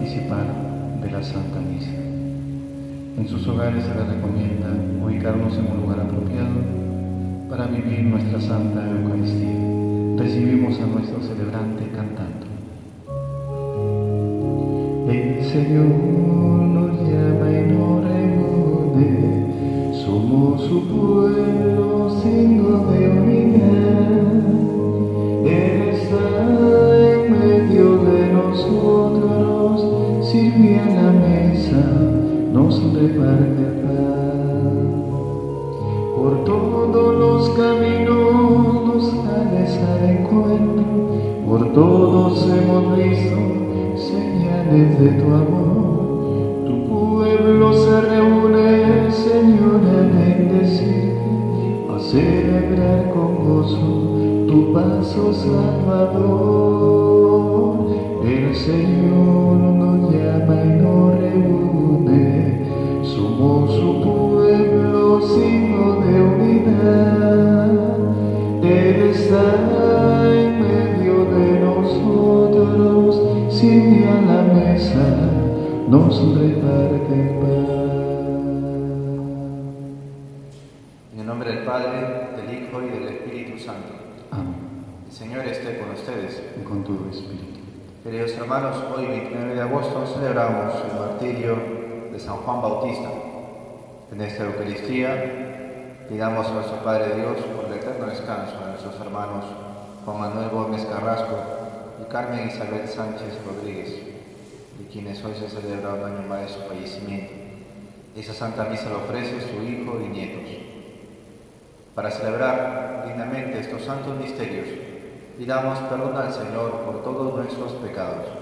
participar de la Santa Misa. En sus hogares se les recomienda ubicarnos en un lugar apropiado para vivir nuestra Santa Eucaristía. Recibimos a nuestro celebrante cantando. El Señor nos llama y nos reúne, somos su pueblo, hemos visto señales de tu amor. Tu pueblo se reúne, Señor, a bendecir, a celebrar con gozo tu paso salvador. El Señor nos llama y nos reúne, somos su pueblo, signo de unidad. Él está nos reparte paz. En el nombre del Padre, del Hijo y del Espíritu Santo. Amén. El Señor esté con ustedes. Y con tu espíritu. Queridos hermanos, hoy 29 de agosto celebramos el martirio de San Juan Bautista. En esta Eucaristía pidamos a nuestro Padre Dios por el eterno descanso de nuestros hermanos Juan Manuel Gómez Carrasco y Carmen Isabel Sánchez Rodríguez, de quienes hoy se celebra un año más de su fallecimiento. Esa Santa Misa lo ofrece su hijo y nietos. Para celebrar dignamente estos santos misterios, pidamos perdón al Señor por todos nuestros pecados.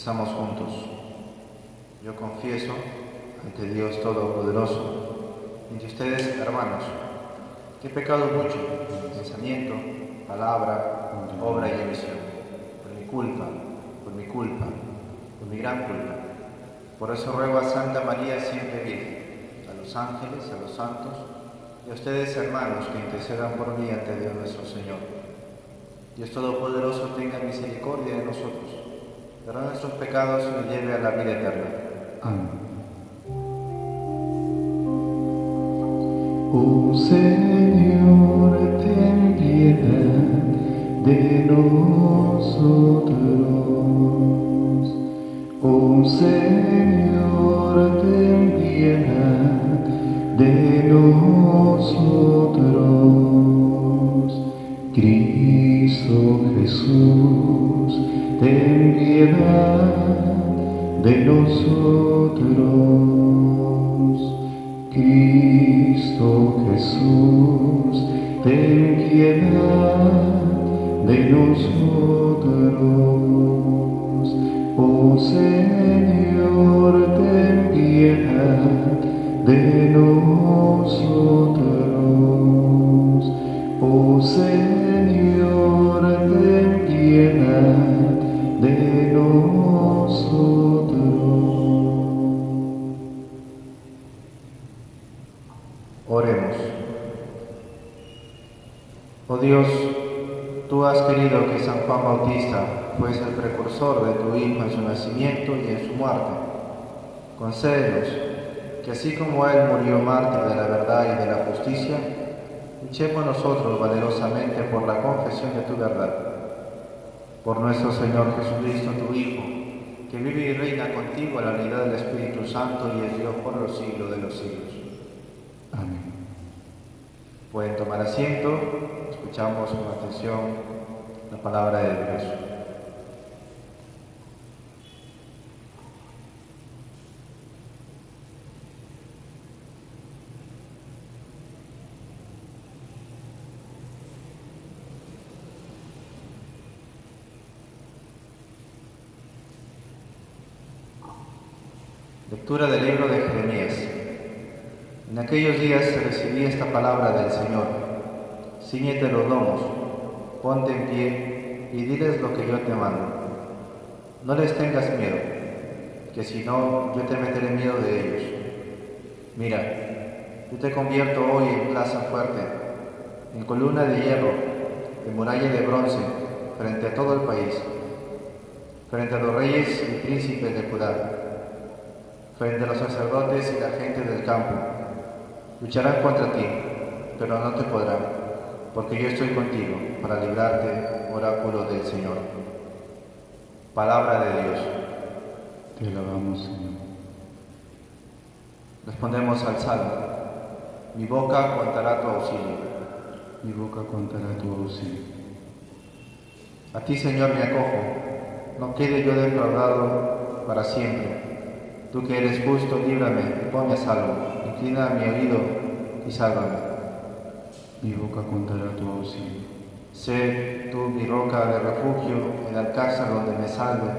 Rezamos juntos. Yo confieso ante Dios Todopoderoso, ante ustedes, hermanos, que he pecado mucho en pensamiento, palabra, obra y emisión, por mi culpa, por mi culpa, por mi gran culpa. Por eso ruego a Santa María siempre Virgen, a los ángeles, a los santos y a ustedes, hermanos, que intercedan por mí ante Dios nuestro Señor. Dios Todopoderoso tenga misericordia de nosotros, perdone nuestros pecados y nos lleve a la vida eterna. Amén. Oh Señor, ten piedad de nosotros. Oh Señor, ten piedad de nosotros. Cristo Jesús, ten piedad de nosotros. Cristo Jesús, ten piedad de nosotros. Oh Señor, ten piedad de nosotros. Oh Señor, Oh Dios, tú has querido que San Juan Bautista fuese el precursor de tu Hijo en su nacimiento y en su muerte. Concédenos que así como Él murió mártir de la verdad y de la justicia, luchemos nosotros valerosamente por la confesión de tu verdad. Por nuestro Señor Jesucristo, tu Hijo, que vive y reina contigo en la unidad del Espíritu Santo y es Dios por los siglos de los siglos. Amén. Pueden tomar asiento, escuchamos con atención la palabra de Dios. Lectura del libro de Jeremías. En aquellos días recibí esta palabra del Señor. Cíñete los lomos, ponte en pie y diles lo que yo te mando. No les tengas miedo, que si no, yo te meteré miedo de ellos. Mira, yo te convierto hoy en plaza fuerte, en columna de hierro, en muralla de bronce, frente a todo el país, frente a los reyes y príncipes de Judá frente a los sacerdotes y la gente del campo. Lucharán contra ti, pero no te podrán, porque yo estoy contigo para librarte, oráculo del Señor. Palabra de Dios. Te alabamos, Señor. Respondemos al Salmo. Mi boca contará tu auxilio. Mi boca contará tu auxilio. A ti, Señor, me acojo. No quede yo defraudado para siempre Tú que eres justo, líbrame y ponme a salvo. Inclina mi oído y sálvame. Mi boca contará tu auxilio. Sé tú mi roca de refugio, el alcázar donde me salve,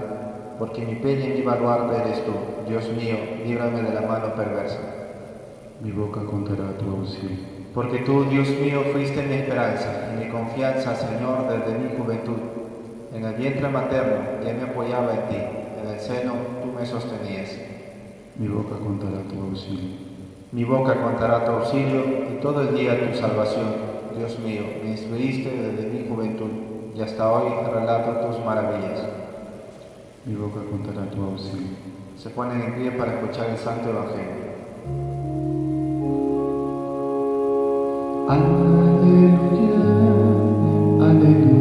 porque mi peña y mi baluarte eres tú. Dios mío, líbrame de la mano perversa. Mi boca contará tu auxilio. Porque tú, Dios mío, fuiste mi esperanza y mi confianza, Señor, desde mi juventud. En el vientre materno ya me apoyaba en ti, en el seno tú me sostenías. Mi boca contará tu auxilio. Mi boca contará tu auxilio y todo el día tu salvación. Dios mío, me instruiste desde mi juventud y hasta hoy relato tus maravillas. Mi boca contará tu auxilio. Se ponen en pie para escuchar el Santo Evangelio. Aleluya, aleluya, aleluya,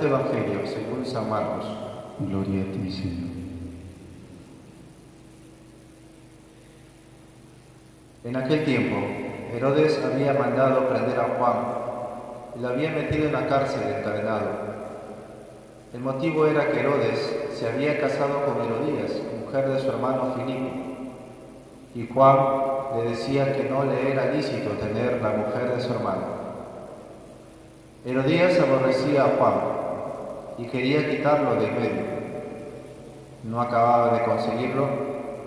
Santo Evangelio según San Marcos. Gloria a ti, Señor. En aquel tiempo, Herodes había mandado prender a Juan y lo había metido en la cárcel encadenado. El motivo era que Herodes se había casado con Herodías, mujer de su hermano Filipo, y Juan le decía que no le era lícito tener la mujer de su hermano. Herodías aborrecía a Juan y quería quitarlo de medio. No acababa de conseguirlo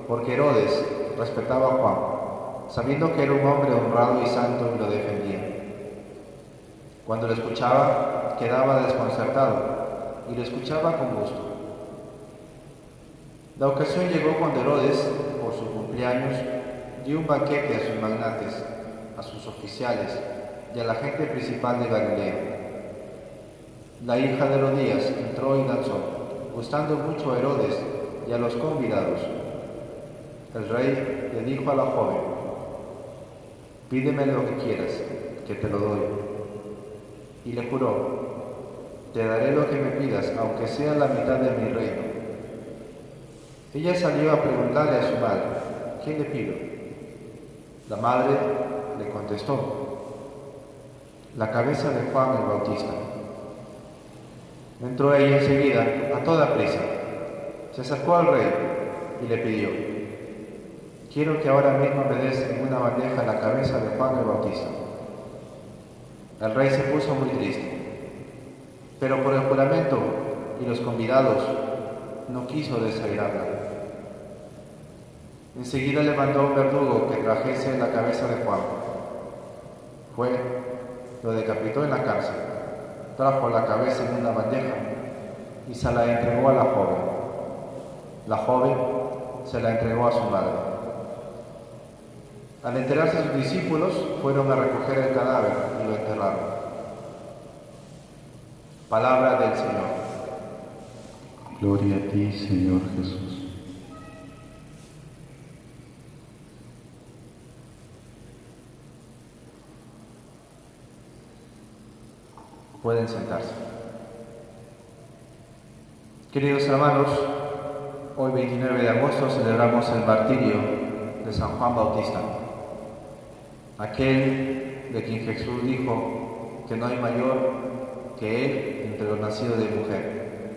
porque Herodes respetaba a Juan, sabiendo que era un hombre honrado y santo y lo defendía. Cuando lo escuchaba, quedaba desconcertado y lo escuchaba con gusto. La ocasión llegó cuando Herodes, por su cumpleaños, dio un banquete a sus magnates, a sus oficiales y a la gente principal de Galilea. La hija de Herodías entró y danzó, gustando mucho a Herodes y a los convidados. El rey le dijo a la joven, pídeme lo que quieras, que te lo doy. Y le juró, te daré lo que me pidas, aunque sea la mitad de mi reino. Ella salió a preguntarle a su madre, ¿qué le pido? La madre le contestó, la cabeza de Juan el Bautista. Entró ella enseguida, a toda prisa. Se acercó al rey y le pidió, quiero que ahora mismo me des en una bandeja la cabeza de Juan el Bautista. El rey se puso muy triste pero por el juramento y los convidados no quiso desairarla. Enseguida le mandó un verdugo que trajese la cabeza de Juan. Fue, lo decapitó en la cárcel, trajo la cabeza en una bandeja y se la entregó a la joven. La joven se la entregó a su madre. Al enterarse sus discípulos, fueron a recoger el cadáver y lo enterraron. Palabra del Señor. Gloria a ti, Señor Jesús. Pueden sentarse. Queridos hermanos, hoy 29 de agosto celebramos el martirio de San Juan Bautista, aquel de quien Jesús dijo que no hay mayor que él entre los nacidos de mujer,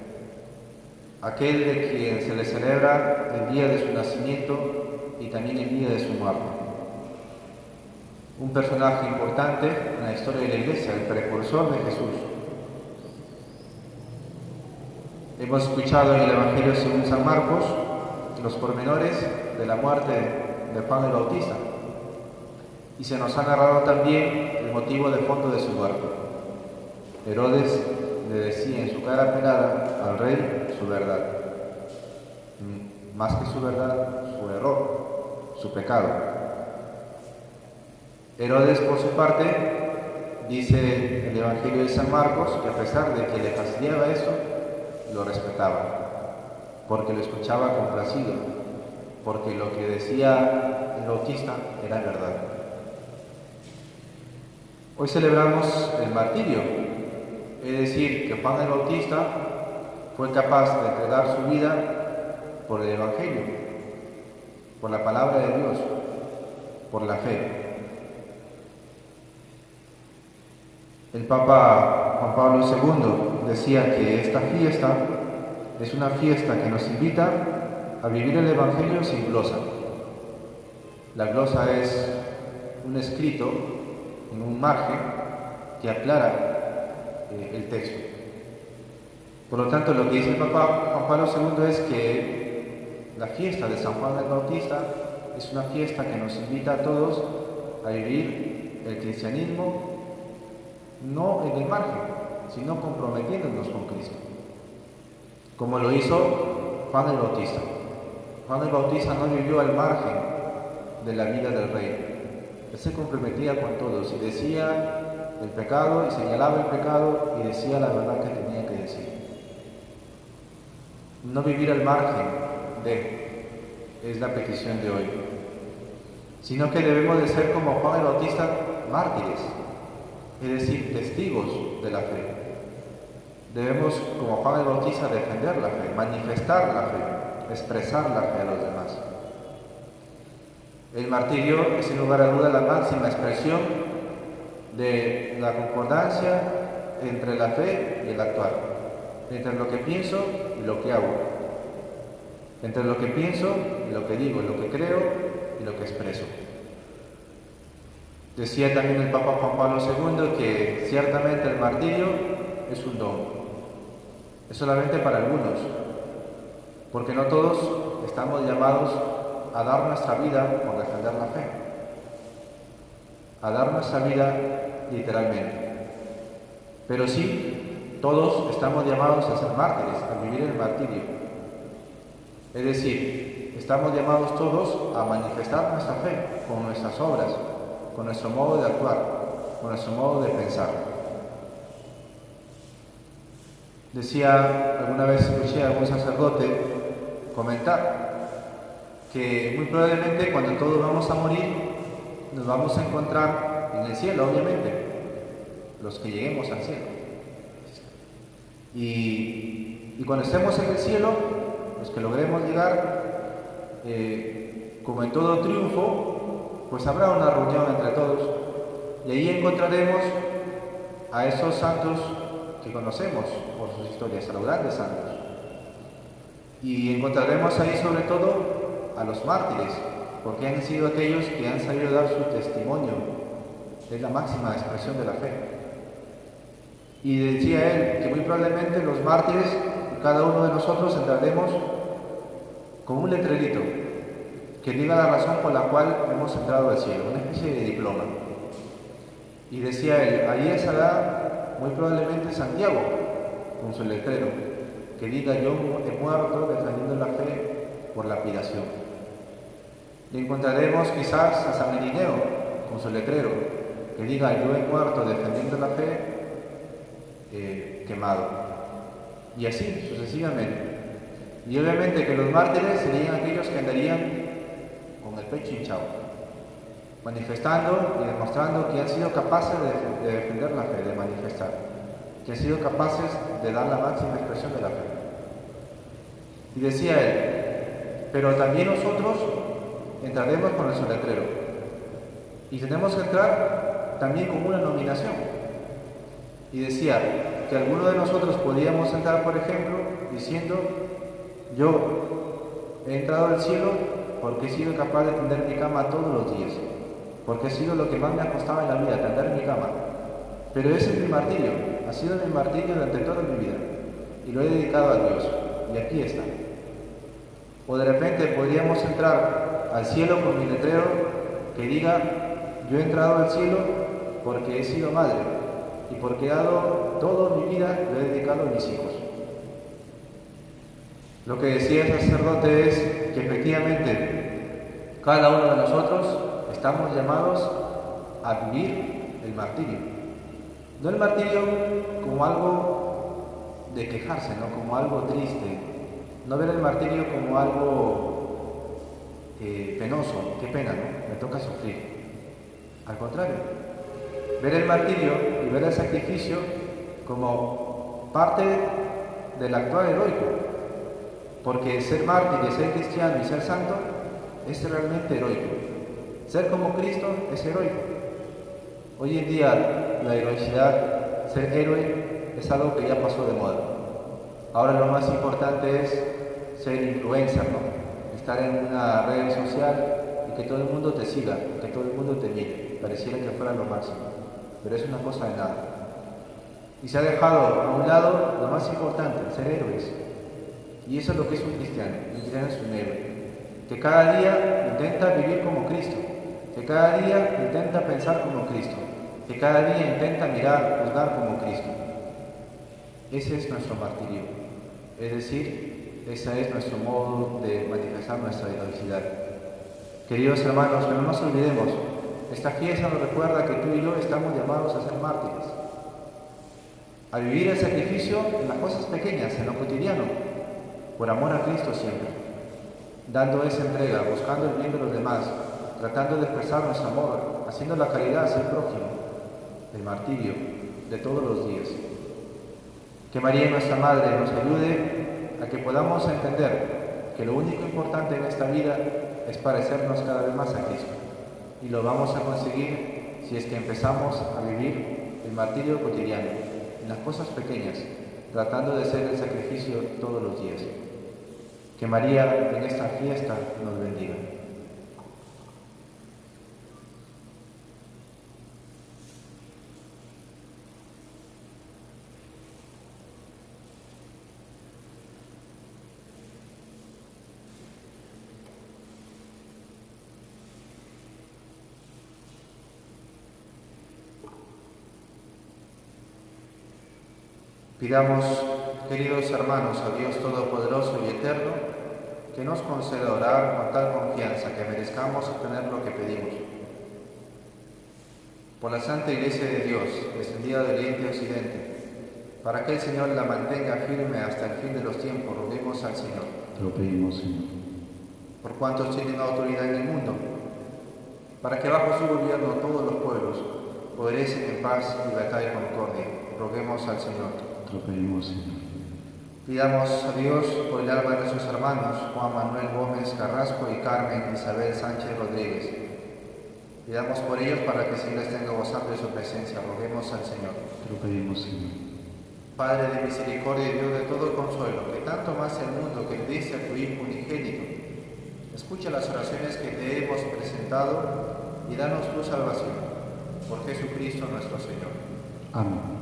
aquel de quien se le celebra el día de su nacimiento y también el día de su muerte. Un personaje importante en la historia de la Iglesia, el precursor de Jesús. Hemos escuchado en el Evangelio según San Marcos los pormenores de la muerte de Juan el Bautista y se nos ha narrado también el motivo de fondo de su muerte. Herodes le decía en su cara pelada al rey su verdad, más que su verdad, su error, su pecado. Herodes, por su parte, dice el Evangelio de San Marcos que a pesar de que le fastidiaba eso, lo respetaba, porque lo escuchaba complacido, porque lo que decía el bautista era verdad. Hoy celebramos el martirio, es decir, que Juan el Bautista fue capaz de entregar su vida por el Evangelio, por la palabra de Dios, por la fe. El Papa Juan Pablo II decía que esta fiesta es una fiesta que nos invita a vivir el Evangelio sin glosa. La glosa es un escrito en un margen que aclara eh, el texto. Por lo tanto, lo que dice el Papa Juan Pablo II es que la fiesta de San Juan el Bautista es una fiesta que nos invita a todos a vivir el cristianismo no en el margen, sino comprometiéndonos con Cristo. Como lo hizo Juan el Bautista. Juan el Bautista no vivió al margen de la vida del rey. Él se comprometía con todos y decía el pecado y señalaba el pecado y decía la verdad que tenía que decir. No vivir al margen de es la petición de hoy, sino que debemos de ser como Juan el Bautista mártires, es decir, testigos de la fe. Debemos, como Juan el Bautista, defender la fe, manifestar la fe, expresar la fe a los demás. El martirio es sin lugar a duda la máxima expresión de la concordancia entre la fe y el actuar, entre lo que pienso y lo que hago, entre lo que pienso y lo que digo, lo que creo y lo que expreso. Decía también el Papa Juan Pablo II que ciertamente el martirio es un don, es solamente para algunos, porque no todos estamos llamados a dar nuestra vida por defender la fe, a dar nuestra vida literalmente. Pero sí, todos estamos llamados a ser mártires, a vivir el martirio. Es decir, estamos llamados todos a manifestar nuestra fe con nuestras obras, con nuestro modo de actuar, con nuestro modo de pensar. Decía, alguna vez escuché a algún sacerdote comentar que muy probablemente cuando todos vamos a morir nos vamos a encontrar en el cielo, obviamente, los que lleguemos al cielo. Y, cuando estemos en el cielo, los que logremos llegar, eh, como en todo triunfo, pues habrá una reunión entre todos y ahí encontraremos a esos santos que conocemos por sus historias, a los grandes santos. Y encontraremos ahí sobre todo a los mártires, porque han sido aquellos que han sabido dar su testimonio. Es la máxima expresión de la fe. Y decía él que muy probablemente los mártires, cada uno de nosotros entraremos con un letrerito que diga la razón por la cual hemos entrado al cielo, una especie de diploma. Y decía él, ahí estará muy probablemente Santiago, con su letrero, que diga yo he muerto defendiendo la fe por lapidación. Y encontraremos quizás a San Irineo, con su letrero, que diga yo he muerto defendiendo la fe eh, quemado. Y así sucesivamente. Y obviamente que los mártires serían aquellos que andarían el pecho hinchado, manifestando y demostrando que han sido capaces de, defender la fe, de manifestar, que han sido capaces de dar la máxima expresión de la fe. Y decía él, pero también nosotros entraremos con nuestro letrero. Y tenemos que entrar también con una nominación. Y decía que alguno de nosotros podíamos entrar, por ejemplo, diciendo, yo he entrado al cielo porque he sido capaz de tender mi cama todos los días, porque ha sido lo que más me ha costado en la vida, tender mi cama. Pero ese es mi martirio, ha sido mi martirio durante toda mi vida y lo he dedicado a Dios. Y aquí está. O de repente podríamos entrar al cielo con mi letrero que diga, yo he entrado al cielo porque he sido madre y porque he dado toda mi vida, lo he dedicado a mis hijos. Lo que decía el sacerdote es que efectivamente cada uno de nosotros estamos llamados a vivir el martirio. No el martirio como algo de quejarse, ¿no? como algo triste. No ver el martirio como algo eh, penoso, qué pena, ¿no? Me toca sufrir. Al contrario, ver el martirio y ver el sacrificio como parte del actual heroico, porque ser mártir ser cristiano y ser santo es realmente heroico. Ser como Cristo es heroico. Hoy en día la heroicidad, ser héroe, es algo que ya pasó de moda. Ahora lo más importante es ser influencer, estar en una red social y que todo el mundo te siga, que todo el mundo te mire. Pareciera que fuera lo máximo, pero es una cosa de nada. Y se ha dejado a un lado lo más importante, ser héroes. Y eso es lo que es un cristiano. Un cristiano es un héroe. Que cada día intenta vivir como Cristo. Que cada día intenta pensar como Cristo. Que cada día intenta mirar, juzgar como Cristo. Ese es nuestro martirio. Es decir, ese es nuestro modo de manifestar nuestra heroicidad. Queridos hermanos, no nos olvidemos, esta fiesta nos recuerda que tú y yo estamos llamados a ser mártires, a vivir el sacrificio en las cosas pequeñas, en lo cotidiano, por amor a Cristo siempre, dando esa entrega, buscando el bien de los demás, tratando de expresar nuestro amor, haciendo la caridad hacia el prójimo, el martirio de todos los días. Que María, nuestra Madre, nos ayude a que podamos entender que lo único importante en esta vida es parecernos cada vez más a Cristo. Y lo vamos a conseguir si es que empezamos a vivir el martirio cotidiano, en las cosas pequeñas, tratando de hacer el sacrificio todos los días. Que María en esta fiesta nos bendiga. Pidamos, queridos hermanos, a Dios Todopoderoso y Eterno, que nos conceda orar con tal confianza que merezcamos obtener lo que pedimos. Por la Santa Iglesia de Dios, descendida de Oriente a Occidente, para que el Señor la mantenga firme hasta el fin de los tiempos, roguemos al Señor. Lo pedimos, Señor. Por cuantos tienen autoridad en el mundo, para que bajo su gobierno todos los pueblos obedecen en paz, libertad y concordia, roguemos al Señor. Lo pedimos, Señor. Pidamos a Dios por el alma de nuestros hermanos Juan Manuel Gómez Carrasco y Carmen Isabel Sánchez Rodríguez. Pidamos por ellos para que les tenga gozando de su presencia. Roguemos al Señor. Te lo pedimos, Señor. Padre de misericordia y Dios de todo consuelo, que tanto más el mundo que diste a tu Hijo unigénito, escucha las oraciones que te hemos presentado y danos tu salvación. Por Jesucristo nuestro Señor. Amén.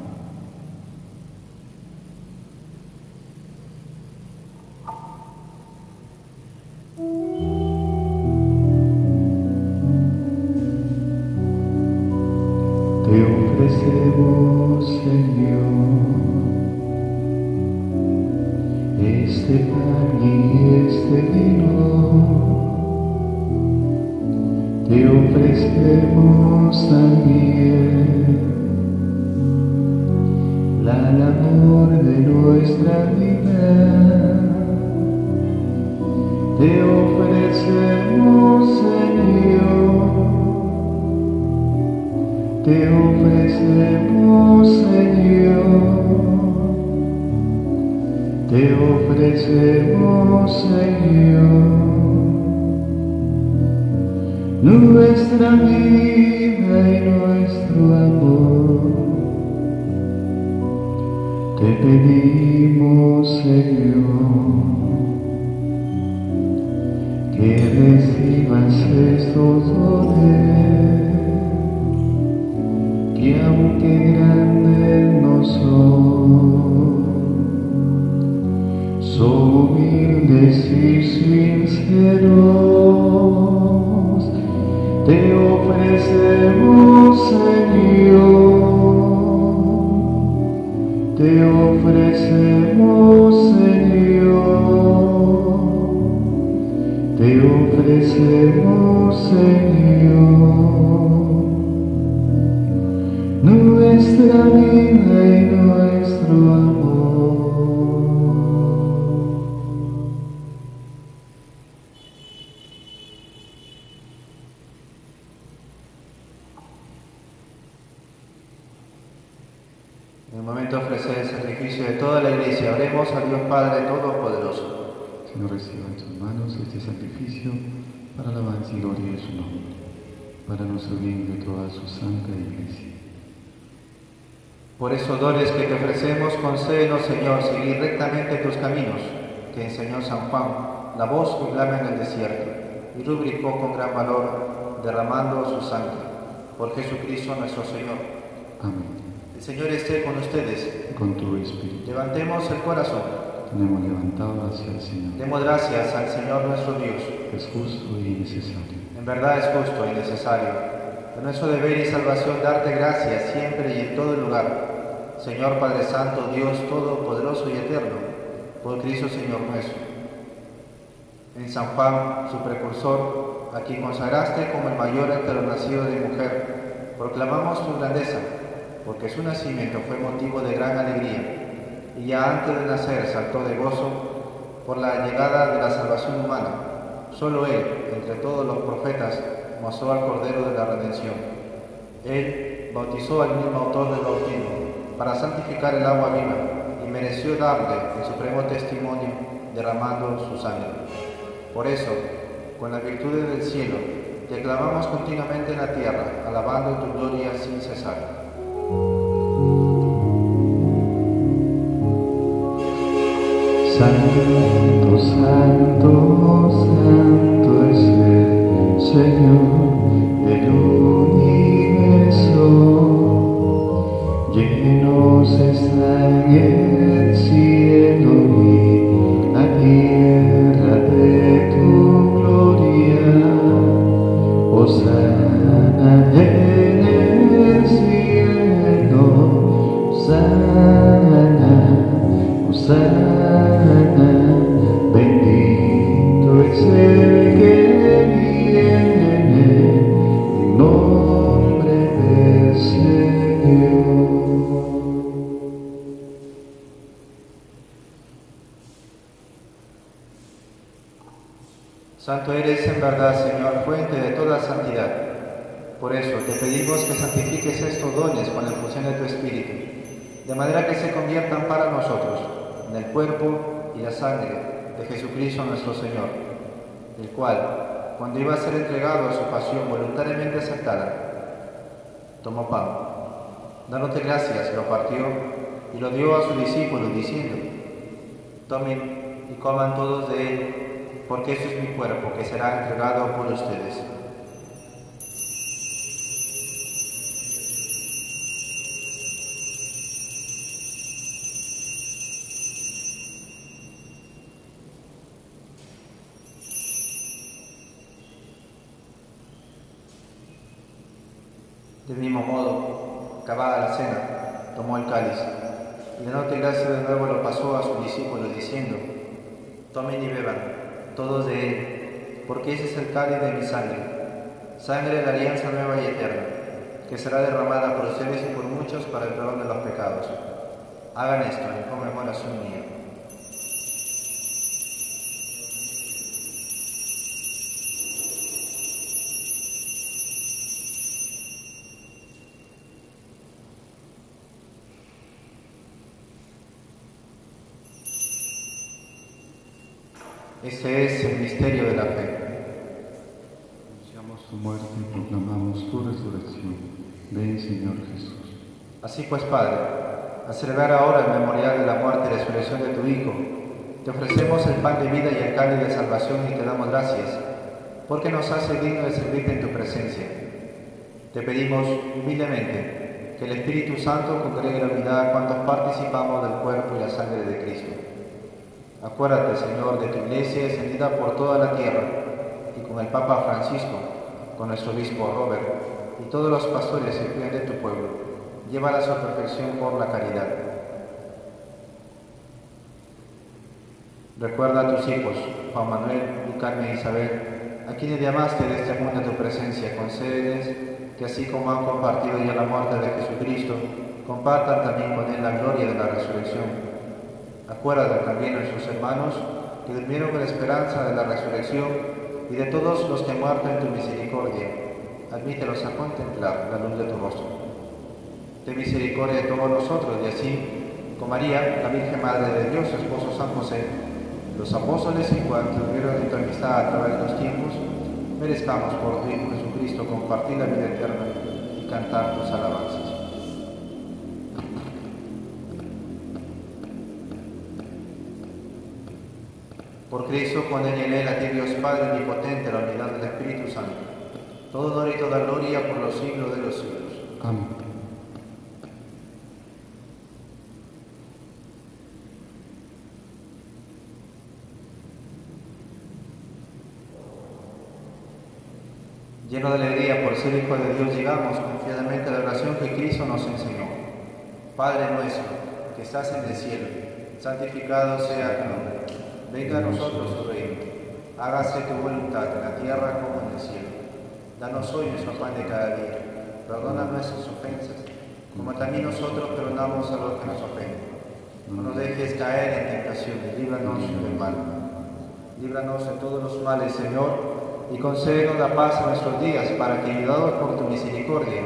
Nuestra vida y nuestro amor. Te pedimos, Señor, que recibas estos dones, que aunque grandes no son, son humildes y sinceros, te ofrecemos, Señor, te ofrecemos, Señor, te ofrecemos, Señor, nuestra vida y nuestro amor. En el momento de ofrecer el sacrificio de toda la iglesia, oremos a Dios Padre Todopoderoso. Señor, reciba en sus manos este sacrificio para la alabanza y gloria de su nombre, para nuestro bien y de toda su santa iglesia. Por esos dones que te ofrecemos, concédenos, Señor, seguir rectamente tus caminos, que enseñó San Juan, la voz que clama en el desierto, y rubricó con gran valor, derramando su sangre. Por Jesucristo nuestro Señor. Amén. Señor esté con ustedes. Con tu espíritu Levantemos el corazón. tenemos levantado hacia el Señor. Demos gracias al Señor nuestro Dios. Es justo y necesario. En verdad es justo y necesario. Es nuestro deber y salvación darte gracias siempre y en todo lugar. Señor Padre Santo, Dios Todopoderoso y Eterno, por Cristo Señor nuestro. En San Juan, su precursor, a quien consagraste como el mayor entre los nacidos de mujer, proclamamos tu grandeza, porque su nacimiento fue motivo de gran alegría, y ya antes de nacer saltó de gozo por la llegada de la salvación humana. Solo Él, entre todos los profetas, mostró al Cordero de la Redención. Él bautizó al mismo autor del bautismo para santificar el agua viva y mereció darle el supremo testimonio derramando su sangre. Por eso, con las virtudes del cielo, te clamamos continuamente en la tierra, alabando tu gloria sin cesar. Santo, santo, santo es el Señor Santo eres en verdad, Señor, fuente de toda santidad. Por eso te pedimos que santifiques estos dones con la infusión de tu Espíritu, de manera que se conviertan para nosotros en el cuerpo y la sangre de Jesucristo nuestro Señor, el cual, cuando iba a ser entregado a su pasión voluntariamente aceptada, tomó pan, dándote gracias, lo partió y lo dio a sus discípulos, diciendo, tomen y coman todos de él, porque este es mi cuerpo que será entregado por ustedes. Del mismo modo, acabada la cena, tomó el cáliz y dándote gracias de nuevo lo pasó a sus discípulos diciendo, tomen y beban todos de él, porque ese es el cáliz de mi sangre, sangre de la alianza nueva y eterna, que será derramada por ustedes y por muchos para el perdón de los pecados. Hagan esto en conmemoración mía. Este es el misterio de la fe. Anunciamos tu muerte Ven, Señor Jesús. Así pues, Padre, a celebrar ahora el memorial de la muerte y resurrección de tu Hijo, te ofrecemos el pan de vida y el cáliz de salvación y te damos gracias, porque nos hace digno de servirte en tu presencia. Te pedimos humildemente que el Espíritu Santo congregue la unidad cuando participamos del cuerpo y la sangre de Cristo. Acuérdate, Señor, de tu iglesia extendida por toda la tierra y con el Papa Francisco, con nuestro obispo Robert y todos los pastores que cuidan de tu pueblo. Llévala a su perfección por la caridad. Recuerda a tus hijos, Juan Manuel y Carmen Isabel, a quienes llamaste de este mundo a tu presencia. Concédeles que así como han compartido ya la muerte de Jesucristo, compartan también con él la gloria de la resurrección. Acuérdate también a nuestros hermanos que durmieron con la esperanza de la resurrección y de todos los que han en tu misericordia. Admítelos a contemplar la luz de tu rostro. Ten misericordia de todos nosotros y así, con María, la Virgen Madre de Dios, su esposo San José, los apóstoles y cuantos tuvieron de tu amistad a través de los tiempos, merezcamos por tu Hijo Jesucristo compartir la vida eterna y cantar tus alabanzas. Por Cristo, con él y en él, a ti Dios Padre omnipotente, la unidad del Espíritu Santo, todo honor y toda gloria por los siglos de los siglos. Amén. Lleno de alegría por ser hijo de Dios, llegamos confiadamente a la oración que Cristo nos enseñó. Padre nuestro, que estás en el cielo, santificado sea tu nombre. Venga a nosotros tu reino. Hágase tu voluntad en la tierra como en el cielo. Danos hoy nuestro pan de cada día. Perdona nuestras ofensas, como también nosotros perdonamos a los que nos ofenden. No nos dejes caer en tentación y líbranos del mal. Líbranos de todos los males, Señor y concédenos la paz en nuestros días, para que, ayudados por tu misericordia,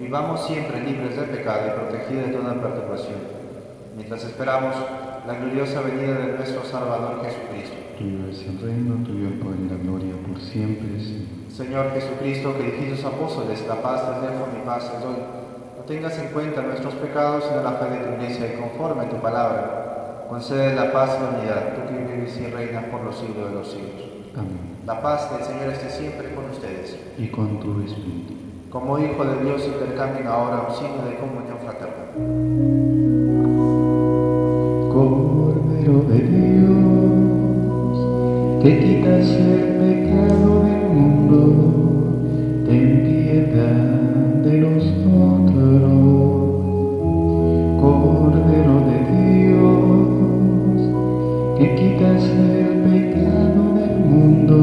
vivamos siempre libres del pecado y protegidos de toda perturbación, mientras esperamos la gloriosa venida de nuestro Salvador Jesucristo. Tuyo es el reino, tuyo el poder y la gloria por siempre, Señor. Señor Jesucristo, que dijiste a los apóstoles, la paz te dejo, mi paz te doy. No tengas en cuenta nuestros pecados, sino la fe de tu iglesia, y conforme a tu palabra, concede la paz y la unidad, tú que vives y reinas por los siglos de los siglos. Amén. La paz del Señor esté siempre con ustedes. Y con tu espíritu. Como hijo de Dios, intercambien ahora un signo de comunión fraterna. Que quitas el pecado del mundo, ten piedad de nosotros. Cordero de Dios, que quitas el pecado del mundo,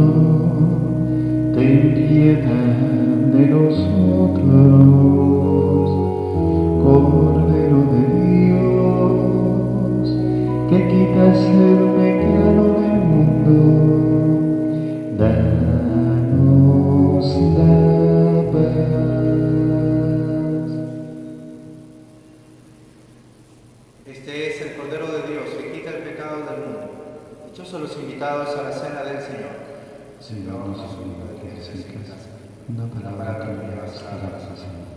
ten piedad invitados a la cena del Señor. Señor, no se olvide que una palabra que me bastará, Señor.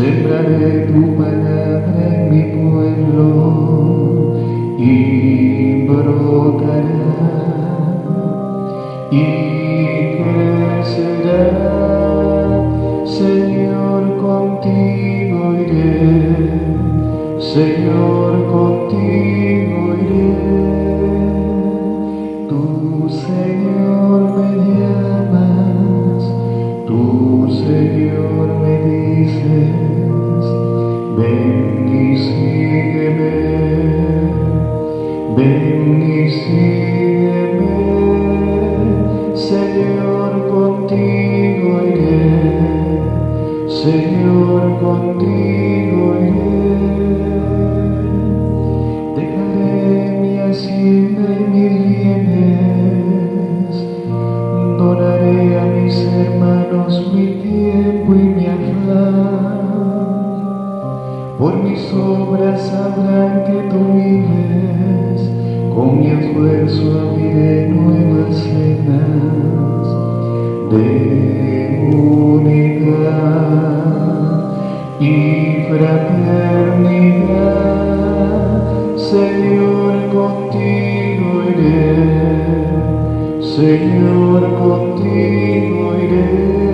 Sembraré tu palabra en mi pueblo y brotará mi afán. Por mis obras sabrán que tú vives, con mi esfuerzo abriré nuevas cenas de unidad y fraternidad. Señor, contigo iré, Señor, contigo iré.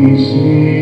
Ven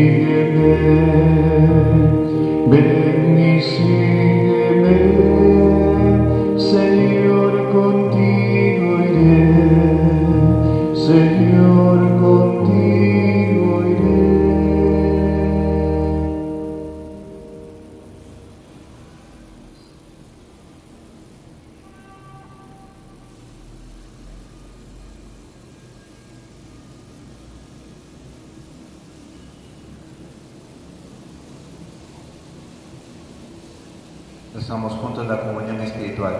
Estamos juntos en la comunión espiritual.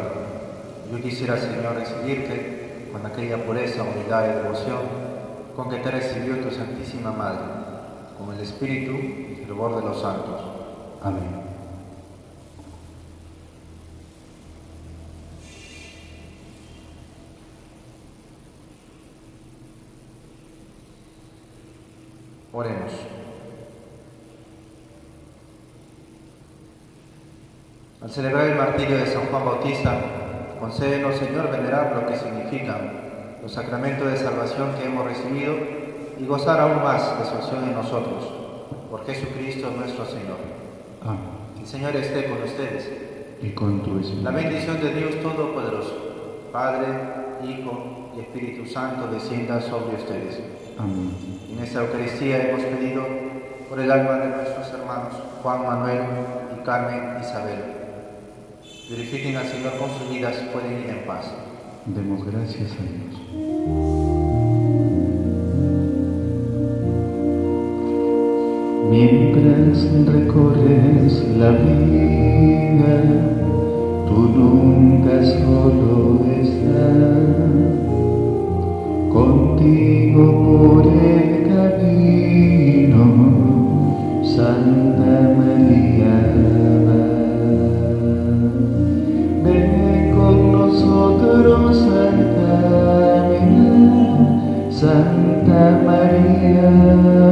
Yo quisiera, Señor, recibirte con aquella pureza, unidad y devoción con que te recibió tu Santísima Madre, con el Espíritu y fervor de los santos. Amén. Oremos. Celebrar el martirio de San Juan Bautista, concédenos, Señor, venerar lo que significan los sacramentos de salvación que hemos recibido y gozar aún más de su acción en nosotros. Por Jesucristo nuestro Señor. Amén. El Señor esté con ustedes. Y con tu espíritu. La bendición de Dios Todopoderoso, Padre, Hijo y Espíritu Santo, descienda sobre ustedes. Amén. En esta Eucaristía hemos pedido por el alma de nuestros hermanos Juan Manuel y Carmen Isabel. Glorifiquen al Señor con sus vidas, pueden ir en paz. Demos gracias a Dios. Mientras recorres la vida, tú nunca solo estás. Contigo por el camino, Santa María. Santa María.